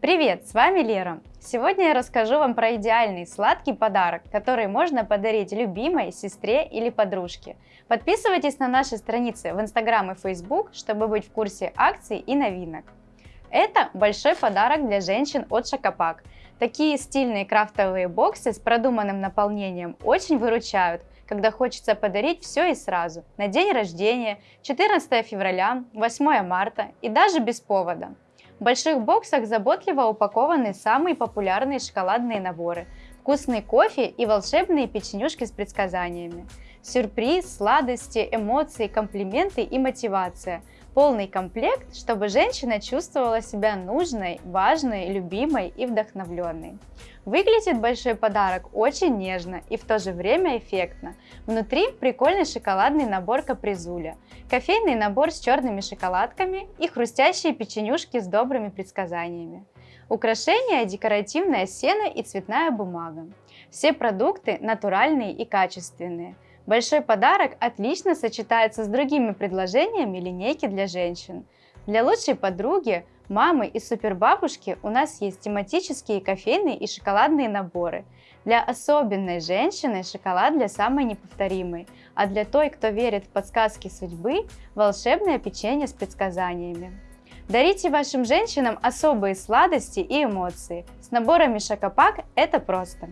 Привет, с вами Лера. Сегодня я расскажу вам про идеальный сладкий подарок, который можно подарить любимой, сестре или подружке. Подписывайтесь на наши страницы в Instagram и Facebook, чтобы быть в курсе акций и новинок. Это большой подарок для женщин от Шокопак. Такие стильные крафтовые боксы с продуманным наполнением очень выручают, когда хочется подарить все и сразу, на день рождения, 14 февраля, 8 марта и даже без повода. В больших боксах заботливо упакованы самые популярные шоколадные наборы, вкусный кофе и волшебные печенюшки с предсказаниями. Сюрприз, сладости, эмоции, комплименты и мотивация – Полный комплект, чтобы женщина чувствовала себя нужной, важной, любимой и вдохновленной. Выглядит большой подарок очень нежно и в то же время эффектно. Внутри прикольный шоколадный набор капризуля, кофейный набор с черными шоколадками и хрустящие печенюшки с добрыми предсказаниями. Украшения – декоративная сена и цветная бумага. Все продукты натуральные и качественные – Большой подарок отлично сочетается с другими предложениями линейки для женщин. Для лучшей подруги, мамы и супербабушки у нас есть тематические кофейные и шоколадные наборы. Для особенной женщины шоколад для самой неповторимой, а для той, кто верит в подсказки судьбы, волшебное печенье с предсказаниями. Дарите вашим женщинам особые сладости и эмоции. С наборами Шокопак это просто.